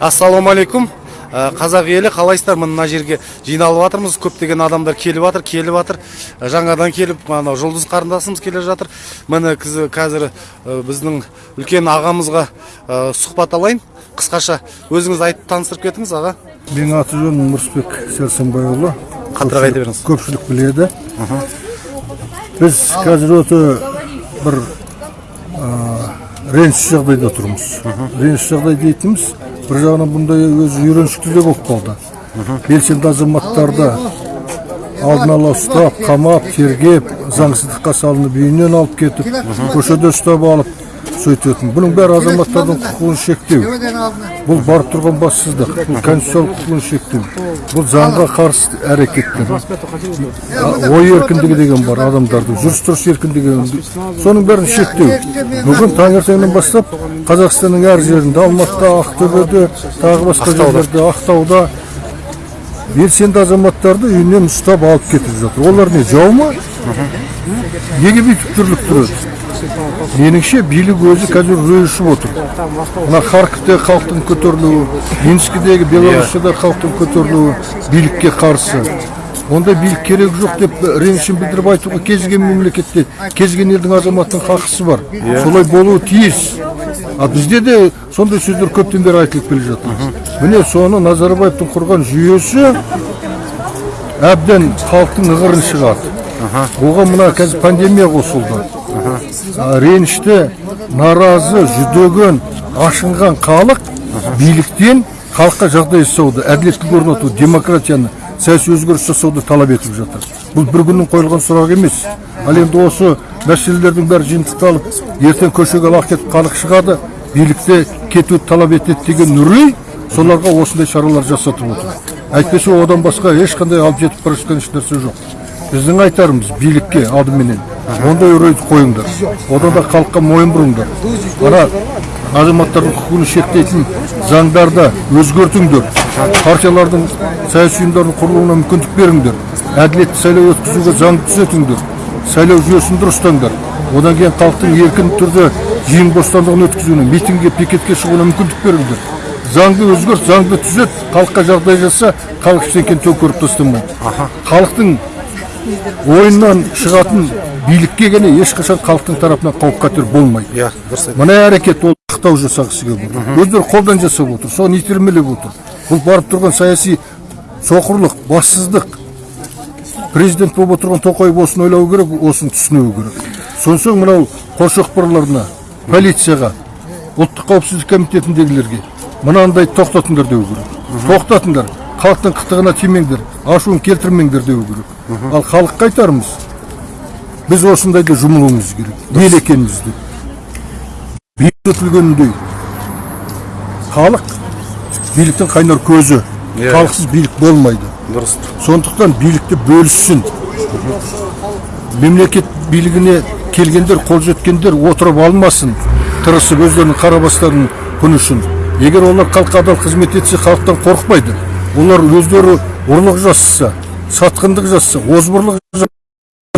ассалаумағалейкум Ә, қазақ елі қалайсыздар? Міне мына жерге жиналып жатырмыз. Көптеген адамдар келіп жатыр келіп жатыр. Ә, жаңадан келіп анау жұлдыз қарындасымыз келе жатыр. Міне қазір ә, біздің үлкен ағамызға сұхбат алайын. Қысқаша өзіңіз айтып таныстырып кетіңіз аға. Менің аты жөнім нұрысбек сәрсенбайұлы. Қаттырақ айта беріңіз. Көпшілік біледі. Біз қазір өте бір реніш жағдайда тұрмыз. Реніш жағдай дейтініміз бір жағынан бұндай өзі үйреншікті де болып қалды. Белсенді азаматтарды алдын ала ұстап қамап тергеп заңсыздыққа салынып үйінен алып кетіп көшеде ұстап алып сөйтетін бұның бәрі азаматтардың құқығын шектеу. Бұл барып тұрған бассыздық бұл конституциялық құқығын шектеу. Бұл заңға қарсы әрекеттер. Ой еркіндігі деген бар адамдардың жүріс тұрыс еркіндігі соның бәрін шектеу. бүгін таңертеңнен бастап қазақстанның әр жерінде алматыда ақтөбеде тағы басқа жерлерде ақтауда белсенді азаматтарды үйінен ұстап алып кетіп жатыр. Олар не жау ма? Неге бүйтіп дүрлік тұрады меніңше билік өзі қазір ұшып отыр. Мына харьковте халықтың көтерілуі минскідегі белоруссияда халықтың көтерілуі билікке қарсы. Ондай билік керек жоқ деп ренішін білдіріп айтуға кез келген мемлекетте кез келген елдің азаматының хақысы бар. Солай болуы тиіс. А бізде де сондай сөздер көптен бері айтылып келе жатыр. Міне соны назарбаевтың құрған жүйесі әбден халықтың ығырын шығарды. Оған мына қазір пандемия қосылды. Ренішті наразы жүдеген ашынған халық биліктен халыққа жағдай жасауды әділеттілік орнату демократияны саяси өзгеріс жасауды талап етіп жатыр. Бұл бір күннің қойылған сұрағы емес. Ал енді осы мәселелердің бәрі жиынтықталып ертең көшеге лақ кетіп халық шығады билікте кетуді талап етеді деген үрей соларға осындай шаралар жасатып отыр. Әйтпесе одан басқа ешқандай алып жетіп бара жатқан ешнәрсе жоқ. Біздің айтарымыз билікке алдыменен ондай үрейді қойыңдар. Одан да халыққа мойын бұрыңдар. Ана азаматтардың құқығын шектейтін заңдарды өзгертіңдер. Партиялардың саяси ұйымдардың құрылуына мүмкіндік беріңдер. Әділетті сайлау өткізуге заңды түзетіңдер. Сайлау жүйесін дұрыстаңдар. Одан кейін халықтың еркін түрде жиын бостандығын өткізуіне митингге пикетке шығуына мүмкіндік беріңдер. Заңды өзгерт заңды түзет халыққа жағдай жаса халық ештеңені төңкеріп тастамайды. Халықтың ойыннан шығатын билікке ғана ешқашан халықтың тарапынан қауіп қатер болмайды. Иә дұрыс мына әрекет ол ақтау жасағысы келіп отыр өздері қолдан жасап отыр соны итермелеп отыр. Бұл барып тұрған саяси соқырлық бассыздық. Президент болып отырған тоқаев осыны ойлау керек осыны түсінуі керек. Сонсоң мынау қоршоқпарларына полицияға ұлттық қауіпсіздік комитетіндегілерге мынандай тоқтатыңдар деу керек. Тоқтатыңдар. Халықтың қытығына тимеңдер ашуын келтірмеңдер деу керек. Ал халыққа айтарымыз біз осындайда жұмылуымыз керек ел екенімізді бекітілгеніндей халық биліктің қайнар көзі Иә. халықсыз билік болмайды. Дұрыс. Сондықтан билікті бөліссін мемлекет билігіне келгендер қол жеткендер отырып алмасын. Тырысып өздерінің қара бастарының күні үшін. Егер олар халыққа адал қызмет етсе халықтан қорықпайды. Олар өздері ұрлық жасаса сатқындық жасаса озбырлық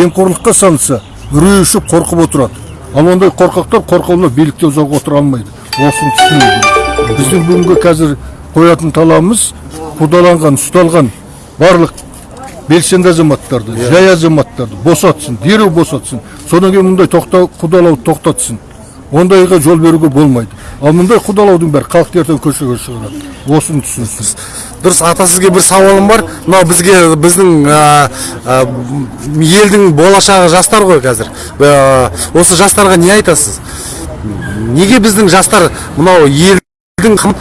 жемқорлыққа салынса үрей ұшып қорқып отырады. Ал ондай қорқақтар қорқаулар билікте ұзақ отыра алмайды. Осыны түсіну біздің бүгінгі қазір қоятын талабымыз қудаланған ұсталған барлық белсенді азаматтарды жай азаматтарды босатсын дереу босатсын. Содан кейін мұндай тоқта қудалауды тоқтатсын. Ондайға жол беруге болмайды. Ал мұндай қудалаудың бәрі халықты ертең көшеге шығарады осыны түсінсін. Дұрыс ата сізге бір сауалым бар. Мынау бізге біздің елдің болашағы жастар ғой қазір. Осы жастарға не айтасыз? Неге біздің жастар мынау елдің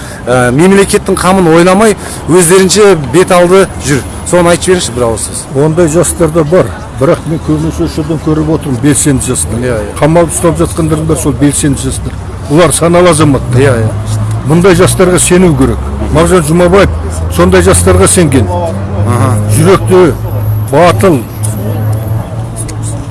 мемлекеттің қамын ойламай өздерінше бет алды жүр? Соны айтып жіберіңізші бір ауыз сөз ондай жастар да бар. Бірақ мен көбінесе осы жерден көріп отырмын белсенді жастар. Иә, иә. қамалып ұстап жатқандардың бәрі сол белсенді жастар. Олар саналы азаматтар иә иә. Мұндай жастарға сену керек. Мағжан жұмабаев сондай жастарға сенген. Жүректі батыл.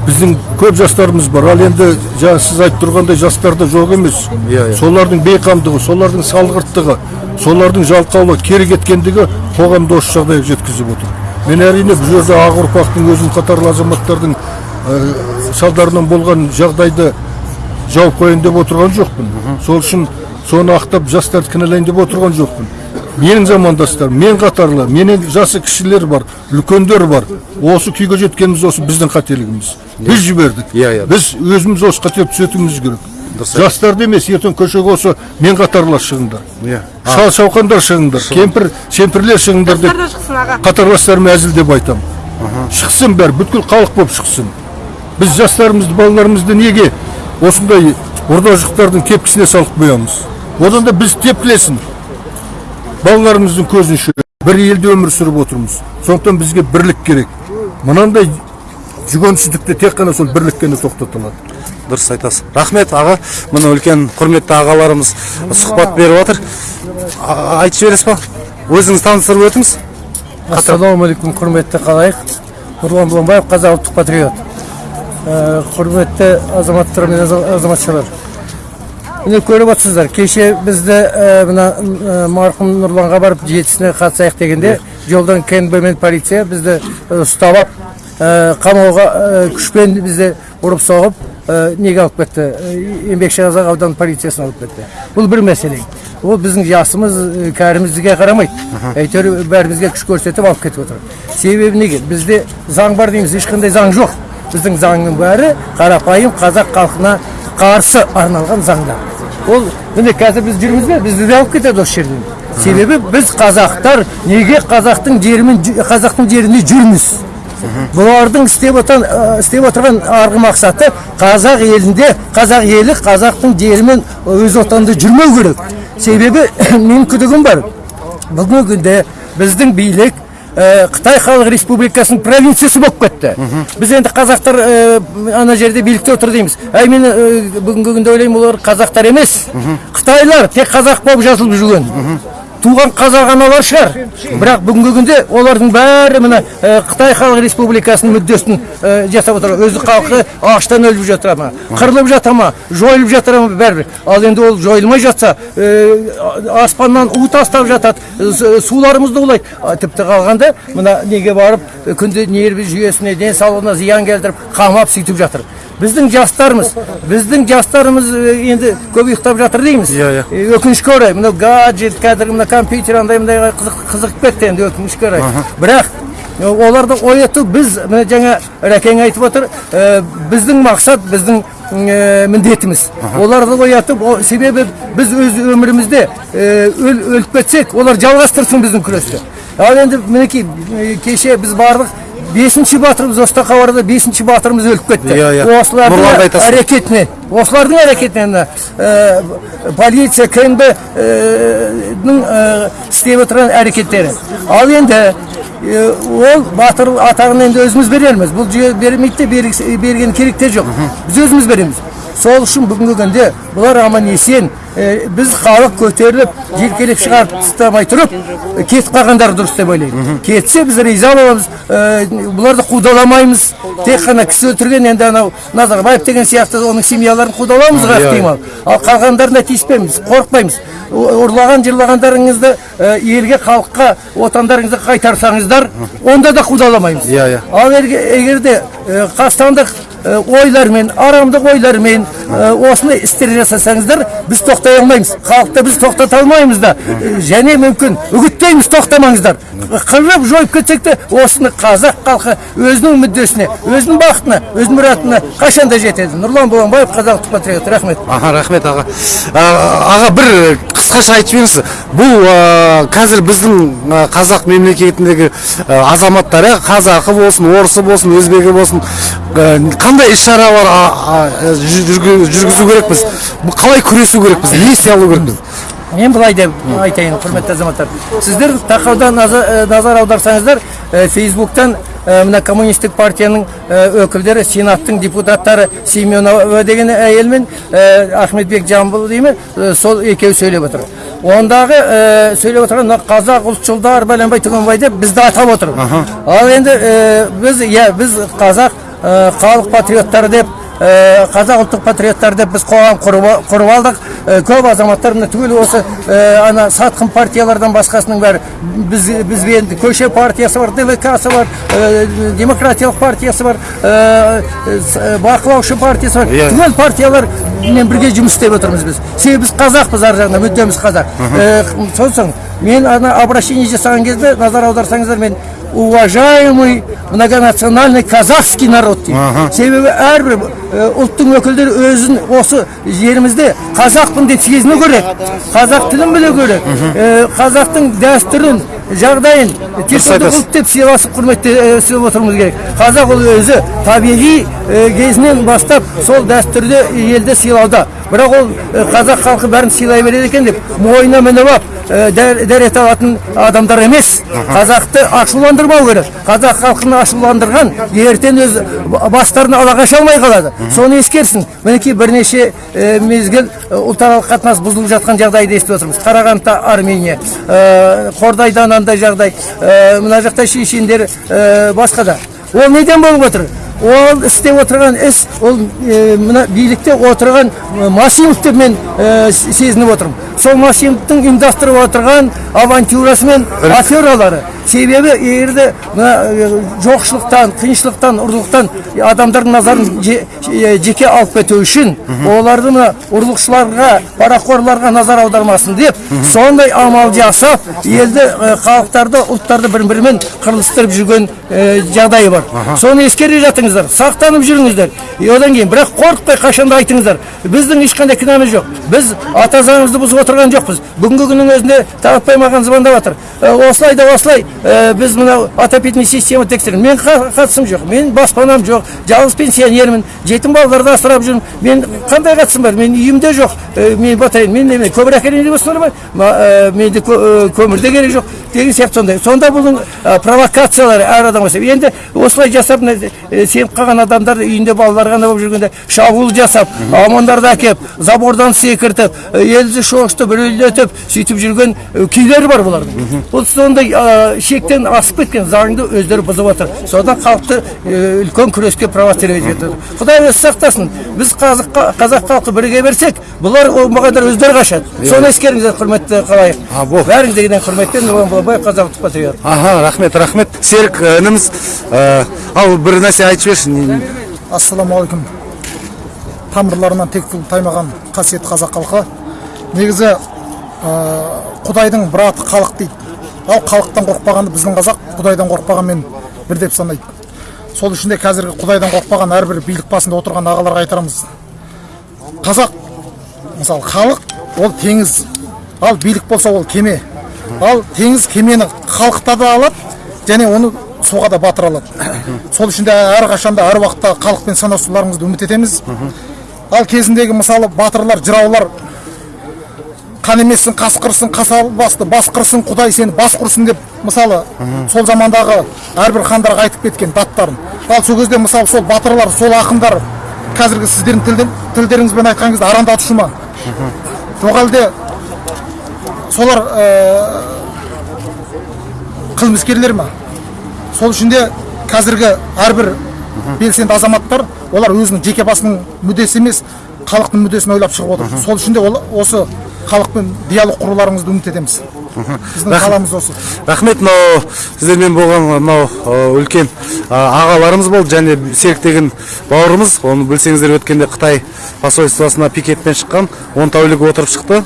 Біздің көп жастарымыз бар. Ал енді жаңа сіз айтып тұрғандай жастарда жоқ емес. Иә, иә. солардың бейқамдығы солардың салғырттығы солардың жалқаулы кері кеткендігі қоғамды осы жағдайға жеткізіп отыр. Мен әрине бұл жерде ақ ұрпақтың өзім қатарлы азаматтардың ә, салдарынан болған жағдайды жауып қояйын деп отырған жоқпын. Сол үшін соны ақтап жастарды кінәлайын деп отырған жоқпын. Менің замандастарым мен қатарлы менен жасы кішілер бар үлкендер бар. Осы күйге жеткеніміз осы біздің қателігіміз. Біз жібердік. Иә, иә. біз өзіміз осы қателікті түзетуіміз керек. Жастарды емес ертең көшеге осы мен қатарлас шығыңдар Иә. шал шауқандар шығыңдар кемпір шемпірлер шығыңдар деп қатарластарыма әзілдеп айтамын шықсын бәрі бүткіл халық болып шықсын. Біз жастарымызды балаларымызды неге осындай орда жықтардың тепкісіне салып қоямыз? Одан да біз тепкілесін балаларымыздың көзінше бір елде өмір сүріп отырмыз. Сондықтан бізге бірлік керек. Мынандай жүгенсіздікті тек қана сол бірлікпен тоқтата алады. Дұрыс айтасыз. Рахмет аға. Мына үлкен құрметті ағаларымыз сұхбат беріп жатыр айтып жібересіз ба? Өзіңіз таныстырып өтіңіз. Ассалаумағалейкум құрметті қалайық. Нұрлан бұланбаев қазақ ұлттық патриот. Ә, құрметті азаматтар мен аза- азаматшалар. Міне көріп отырсыздар кеше бізді ә, мына ә, марқұм нұрланға барып жетісіне қатысайық дегенде жолдан кнб мен полиция бізді ұстап алып қамауға күшпен бізді ұрып соғып неге алып кетті? Ә, еңбекші қазақ ауданы полициясына алып кетті. Бұл бір мәселе. Ол біздің жасымыз ә, кәріміздіге қарамайды. Әйтеуір бәрімізге күш көрсетіп алып кетіп отыр. Себебі неге? Бізде заң бар дейміз ешқандай заң жоқ. Біздің заңның бәрі қарапайым қазақ халқына қарсы арналған заңдар. Ол міне қазір біз жүрміз бе? Бізді де алып кетеді осы жерден. Себебі біз қазақтар неге қазақтың жерімен қазақтың жерінде жүрміз? Бұлардың істеп отырған істеп отырған арғы мақсаты қазақ елінде қазақ елі қазақтың жерімен өз отанында жүрмеу керек. Себебі менің күдігім бар. Бүгінгі күнде біздің билік қытай халық республикасының провинциясы болып кетті. Біз енді қазақтар ана жерде билікте отыр дейміз. Әй мен бүгінгі күнде ойлаймын олар қазақтар емес. Қытайлар тек қазақ болып жазылып жүрген. Туған қазақ аналар шығар. Бірақ бүгінгі күнде олардың бәрі мына қытай халық республикасының мүддесін жасап отыр. Өзі халқы аштан өліп жатыр ма? Қырылып жата ма? Жойылып жатыр ма бәрібір? Ал енді ол жойылмай жатса аспаннан у тастап жатады. Суларымызды улайды. Тіпті қалғанда мына неге барып күнде нерві жүйесіне денсаулығына зиян келтіріп қамап сөйтіп жатыр. Біздің жастарымыз біздің жастарымыз енді көп ұйықтап жатыр дейміз. Иә, иә. Өкінішке орай мынау гаджет қазіргі мына компьютер андай мындайға қызық, қызығып кетті енді өкінішке орай. Бірақ оларды ояту біз мына жаңа рәкең айтып отыр ә, біздің мақсат біздің ә, міндетіміз. Оларды оятып о- себебі біз өз өмірімізде ә, өл, өліп кетсек олар жалғастырсын біздің күресті ал енді мінекей кеше біз бардық бесінші батырымыз остақабарда бесінші батырымыз өліп кетті. Иә, иә. осылардың әрекетіне осылардың әрекетіне мына, ә, полиция кнб ның істеп отырған әрекеттері. Ал енді ә, ол батыр атағын енді өзіміз берерміз. Бұл жүйе бермейді де берген керек те жоқ біз өзіміз береміз. Сол үшін бүгінгі күнде бұлар аман есен ә, біз халық көтеріліп желкелеп шығарып тастамай тұрып ә, кетіп қалғандары дұрыс деп ойлаймын. Кетсе біз риза боламыз ә, бұларды қудаламаймыз. Тек қана кісі өлтірген енді анау назарбаев деген сияқты оның семьяларын қудаламызға Иә, ықтимал ал қалғандарына тиіспейміз қорықпаймыз. Ұрлаған жырлағандарыңызды елге халыққа отандарыңызды қайтарсаңыздар онда да қудаламаймыз. Иә, иә. ал егер егер де ә, қастандық ойлармен арамдық ойлармен ә, осындай істер жасасаңыздар біз тоқтай алмаймыз. Халықты біз тоқтата алмаймыз да. Ә, және мүмкін үгіттейміз тоқтамаңыздар. Қырып жойып кетсек те осыны қазақ халқы өзінің мүддесіне өзінің бақытына өз мұратына қашанда жетеді. Нұрлан боланбаев қазақ ұлттық патриот рахмет. Аха рахмет аға. Аға бір қысқаша айтып жіберіңіз. Бұл қазір біздің қазақ мемлекетіндегі а, азаматтар иә, қазақы болсын орысы болсын өзбегі болсын қандай іс шаралар жүргү- жүргізу керекпіз? Қалай күресу керекпіз? Не істей алу керекпіз? Мен былай деп айтайын құрметті азаматтар. Сіздер тақауда назар, ә, назар аударсаңыздар ә, фейсбуктан ә, мына коммунистік партияның ә, өкілдері сенаттың депутаттары семенова деген әйел мен ахметбек жамбыл деймін сол екеуі сөйлеп отыр. Ондағы ә, сөйлеп отырған мына қазақ ұлтшылдар бәленбай түгенбай деп бізді атап отыр. Ал енді біз иә біз қазақ халық патриоттары деп э, қазақ ұлттық патриоттар деп біз қоғам құрып алдық. Э, көп азаматтар мына түгел осы э, ана сатқын партиялардан басқасының бәрі. Біз бізбен көше партиясы бар двк-сы бар э, демократиялық партиясы бар э, бақылаушы партиясы бар. Иә. түгел партиялармен бірге жұмыс істеп отырмыз біз. Себебі біз қазақпыз ар жағынан мүддеміз қазақ. Э, сосын мен ана обращение жасаған кезде назар аударсаңыздар мен уважаемый многонациональный казахский народ дейді себебі әрбір э, ұлттың өкілдері өзін осы жерімізде қазақпын деп сезіну керек қазақ тілін білу керек. Э, қазақтың дәстүрін жағдайын тек ұлт деп сыйласып құрметте э, отыруымыз керек. Қазақ ол өзі табиғи э, кезінен бастап сол дәстүрді елді сыйлауда. Бірақ ол э, қазақ халқы бәрін сыйлай береді екен деп мойнына мініп алып э, дәр- дәрет алатын адамдар емес. Қазақты ашуландырмау керек. Қазақ халқын ашуландырған ертең өз бастарын ала қаша алмай қалады. Соны ескерсін. Мінекей бірнеше мезгіл ұлтаралық қатынас бұзылып жатқан жағдайды естіп отырмыз. Қарағандыда армения қордайда анандай жағдай мына жақта шешендер басқа да. Ол неден болып отыр? Ол істеп отырған іс ол э, мына билікте отырған машинов деп мен с- сезініп отырмын. Сол машиновтың ұйымдастырып отырған авантюрасы мен афералары. Себебі егерде мына жоқшылықтан қиыншылықтан ұрлықтан адамдардың назарын же- жеке алып кету үшін оларды мына ұрлықшыларға парақорларға назар аудармасын деп сондай амал жасап елді халықтарды ұлттарды бір бірімен қырылыстырып жүрген жағдайы бар. Соны ескере жатыңыздар сақтанып жүріңіздер. И одан кейін бірақ қорықпай қашанда айтыңыздар біздің ешқандай кінәміз жоқ. Біз ата заңымызды бұзып отырған жоқпыз. Бүгінгі күннің өзінде таратпай маған звондап жатыр. «Э, осылай да осылай. Э, біз мынау отопительный система тексерін мен қа- қатысым жоқ. Мен баспанам жоқ. Жалғыз пенсионермін. Жетім балаларды асырап жүрмін. Мен қандай қатысым бар? Мен үйімде жоқ. Э, мен батарея мен неме көмір әкелейін деп отырсыңдар ма? Менде кө- көмір де керек жоқ. Деген сияқты сондай. Сонда бұның провокациялары әр адамға себеп енді осылай жасап э, сеніп қалған адамдар үйінде балалар ғана болып жүргенде шабуыл жасап омондарды әкеп забордан секіртіп э, елді шошытып үрейлетіп сөйтіп жүрген э, күйлері бар бұлардың. Бұл сондай шектен асып кеткен заңды өздері бұзып отыр. Содан халықты үлкен күреске провоцировать етіп құдай өзі сақтасын. Біз қазақ қазақ халқы біріге берсек бұлар оңбағандар өздері қашады. Соны ескеріңіздер құрметті қалайық. А, бұл. Бәріңіздегіден құрметтен нұрлан балабаев қазақ ұлттық патриот. Аха рахмет рахмет. Серік ініміз ал бір нәрсе айтып жіберші ассалаумағалейкум тамырларынан тек тұл таймаған қасиетті қазақ халқы. Негізі құдайдың бір аты халық дейді. Ал халықтан қорықпағанды біздің қазақ құдайдан қорықпағанмен бір деп санайды сол үшін де қазіргі құдайдан қорықпаған әрбір билік басында отырған ағаларға айтарамыз қазақ мысалы халық ол теңіз. Ал билік болса ол кеме. Ал теңіз кемені халықта да алады және оны суға да батыра алады. Сол үшін де әрқашанда әр уақытта халықпен санасуларыңызды үміт етеміз. Ал кезіндегі мысалы батырлар жыраулар қан емессің қасқырсың қасал басты басқырсың құдай сені бас құрсын деп мысалы сол замандағы әрбір хандарға айтып кеткен даттарын. Ал сол кезде мысалы сол батырлар сол ақындар қазіргі сіздердің тілдер- тілдеріңізбен айтқан кезде арандатушы ма? Жоқ әлде солар ә, қылмыскерлер ма? Сол үшін де қазіргі әрбір белсенді азаматтар олар өзінің жеке басының мүддесі емес халықтың мүддесін ойлап шығып отыр. Сол үшін де ол осы халықпен диалог құруларыңызды үміт етеміз біздің қаламыз осы рахмет мынау сіздермен болған мынау үлкен ағаларымыз болды және серік деген бауырымыз. Оны білсеңіздер өткенде қытай посольствосына пикетпен шыққан он тәулік отырып шықты.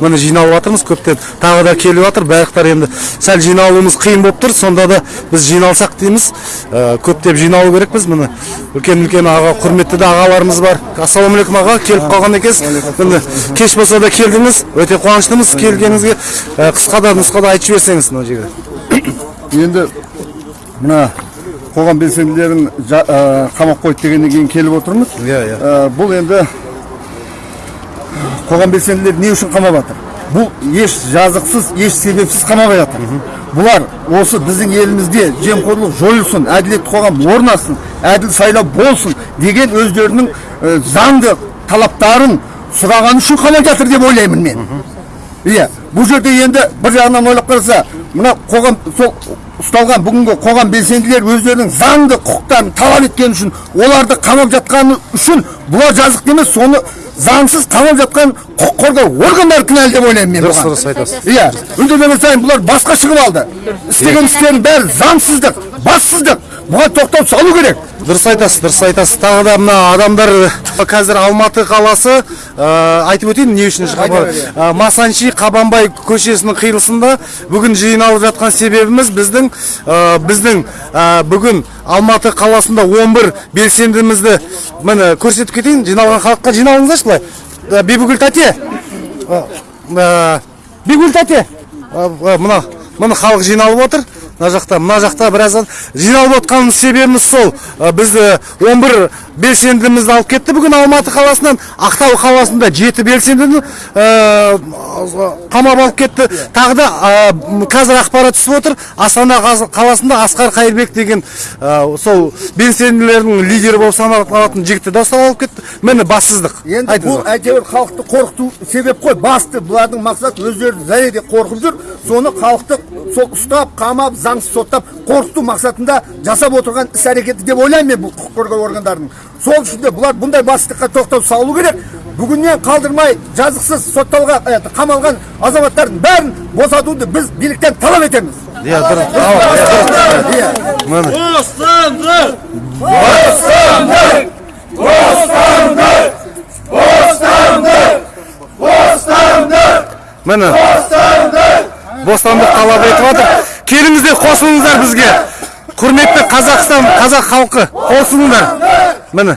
Міне жиналып жатырмыз. Көптен тағы да келіп жатыр. Барлықтар енді сәл жиналуымыз қиын болып тұр. Сонда да біз жиналсақ дейміз. Көптеп жиналу керекпіз. Міне үлкен үлкен аға құрметті де ағаларымыз бар. Ассалаумағалейкум аға келіп қалған екенсіз. Кеш болса да келдіңіз. Өте қуаныштымыз келгеніңізге. Э, қысқа да нұсқада айтып жіберсеңіз мына жерде енді мына қоғам белсенділерін ә, қамап қойды дегеннен кейін келіп отырмыз. Иә, иә. Ә, бұл енді қоғам белсенділері не үшін қамап жатыр? Бұл еш жазықсыз еш себепсіз қамабай жатыр. Бұлар осы біздің елімізде жемқорлық жойылсын әділетті қоғам орнасын әділ сайлау болсын деген өздерінің ә, заңды талаптарын сұраған үшін қамап жатыр деп ойлаймын мен. Иә бұл жерде енді бір жағынан ойлап қараса мына қоғам сол ұсталған бүгінгі қоғам белсенділері өздерінің заңды құқықтарын талап еткені үшін оларды қамап жатқаны үшін бұлар жазықты емес соны заңсыз қамап жатқан құқық қорғау органдары кінәлі деп ойлаймын мен Дұрыс, бұған. дұрыс айтасыз. иә үндемеген сайын бұлар басқа шығып алды істеген істерінің бәрі заңсыздық бассыздық. Бұған тоқтау салу керек. Дұрыс айтасыз дұрыс айтасыз. Тағы да мына адамдар қазір алматы қаласы ә, айтып өтейін не үшін ә, масанчи қабанбай көшесінің қиылысында бүгін жиналып жатқан себебіміз біздің ә, біздің ә, бүгін алматы қаласында 11 белсендімізді міне көрсетіп кетейін жиналған халыққа жиналыңыздаршы былай. Ә, бибігүл тәте. Ә, ә, бибігүл тәте. Ә, ә, мына міне халық жиналып отыр. Мына жақта мына жақта біраз адам- жиналып отқан себебіміз сол. Ә, біз ә, 11 белсендімізді алып кетті. Бүгін алматы қаласынан ақтау қаласында жеті белсендіні ә, қамап алып кетті. Тағы да ә, қазір ақпарат түсіп отыр. Астана қаласында асқар қайырбек деген ә, сол белсенділердің лидері болып саналатын жігітті де ұстап алып кетті. Міне бассыздық. Енді бұл әйтеуір халықты қорқыту себеп қой. Басты бұлардың мақсаты өздері зәреде қорқып жүр. Соны халықты сол ұстап қамап заңсыз соттап қорқыту мақсатында жасап отырған іс әрекеті деп ойлаймын мен бұл құқық қорғау органдарының. Сол үшін де бұлар бұндай басшылыққа тоқтау салу керек. Бүгіннен қалдырмай жазықсыз сотталған ә, қамалған азаматтардың бәрін босатуды біз биліктен талап етеміз. Иә дұрыс. Ал, иә. Міне. Міне. Бостандық! Талап етіп жатыр келіңіздер қосылыңыздар бізге. Құрметті қазақстан қазақ халқы қосылыңдар міне.